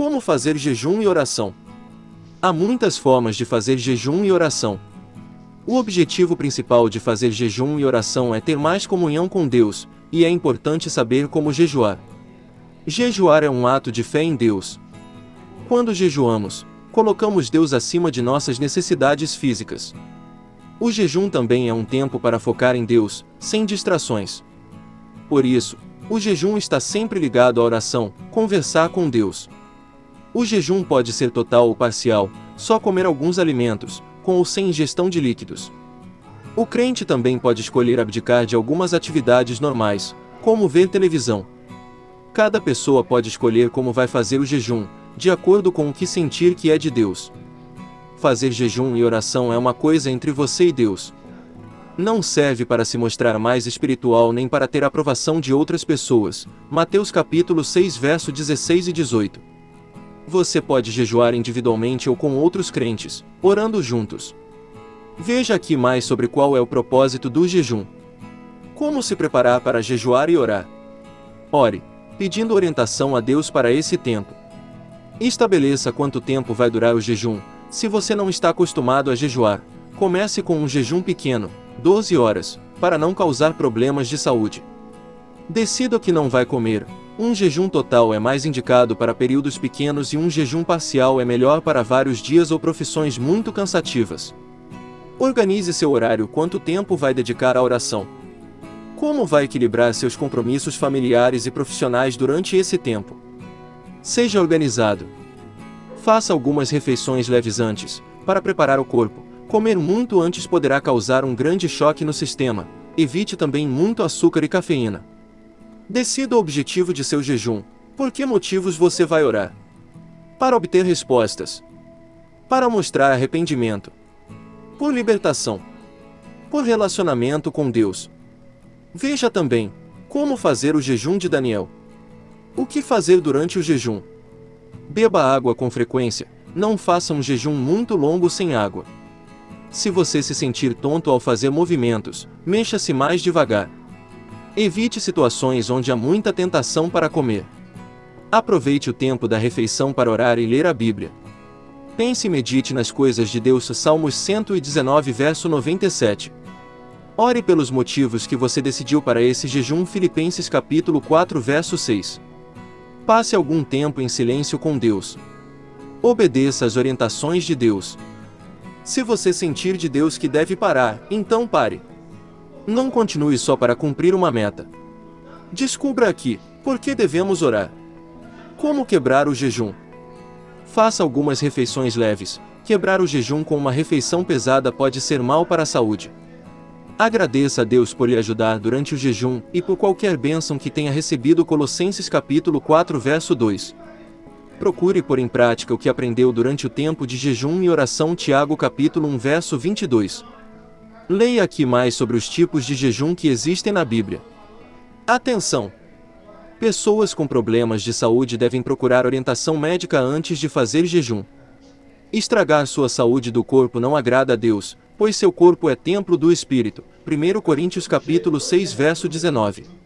Como fazer jejum e oração? Há muitas formas de fazer jejum e oração. O objetivo principal de fazer jejum e oração é ter mais comunhão com Deus, e é importante saber como jejuar. Jejuar é um ato de fé em Deus. Quando jejuamos, colocamos Deus acima de nossas necessidades físicas. O jejum também é um tempo para focar em Deus, sem distrações. Por isso, o jejum está sempre ligado à oração, conversar com Deus. O jejum pode ser total ou parcial, só comer alguns alimentos, com ou sem ingestão de líquidos. O crente também pode escolher abdicar de algumas atividades normais, como ver televisão. Cada pessoa pode escolher como vai fazer o jejum, de acordo com o que sentir que é de Deus. Fazer jejum e oração é uma coisa entre você e Deus. Não serve para se mostrar mais espiritual nem para ter aprovação de outras pessoas. Mateus capítulo 6 verso 16 e 18. Você pode jejuar individualmente ou com outros crentes, orando juntos. Veja aqui mais sobre qual é o propósito do jejum. Como se preparar para jejuar e orar. Ore, pedindo orientação a Deus para esse tempo. Estabeleça quanto tempo vai durar o jejum, se você não está acostumado a jejuar, comece com um jejum pequeno, 12 horas, para não causar problemas de saúde. Decida que não vai comer. Um jejum total é mais indicado para períodos pequenos e um jejum parcial é melhor para vários dias ou profissões muito cansativas. Organize seu horário quanto tempo vai dedicar à oração. Como vai equilibrar seus compromissos familiares e profissionais durante esse tempo? Seja organizado. Faça algumas refeições leves antes, para preparar o corpo. Comer muito antes poderá causar um grande choque no sistema. Evite também muito açúcar e cafeína. Decida o objetivo de seu jejum. Por que motivos você vai orar? Para obter respostas. Para mostrar arrependimento. Por libertação. Por relacionamento com Deus. Veja também como fazer o jejum de Daniel. O que fazer durante o jejum? Beba água com frequência, não faça um jejum muito longo sem água. Se você se sentir tonto ao fazer movimentos, mexa-se mais devagar. Evite situações onde há muita tentação para comer. Aproveite o tempo da refeição para orar e ler a Bíblia. Pense e medite nas coisas de Deus. Salmos 119 verso 97. Ore pelos motivos que você decidiu para esse jejum. Filipenses capítulo 4 verso 6. Passe algum tempo em silêncio com Deus. Obedeça às orientações de Deus. Se você sentir de Deus que deve parar, então pare. Não continue só para cumprir uma meta. Descubra aqui, por que devemos orar. Como quebrar o jejum? Faça algumas refeições leves. Quebrar o jejum com uma refeição pesada pode ser mal para a saúde. Agradeça a Deus por lhe ajudar durante o jejum e por qualquer bênção que tenha recebido Colossenses capítulo 4 verso 2. Procure pôr em prática o que aprendeu durante o tempo de jejum e oração Tiago capítulo 1 verso 22. Leia aqui mais sobre os tipos de jejum que existem na Bíblia. Atenção! Pessoas com problemas de saúde devem procurar orientação médica antes de fazer jejum. Estragar sua saúde do corpo não agrada a Deus, pois seu corpo é templo do Espírito. 1 Coríntios capítulo 6 verso 19.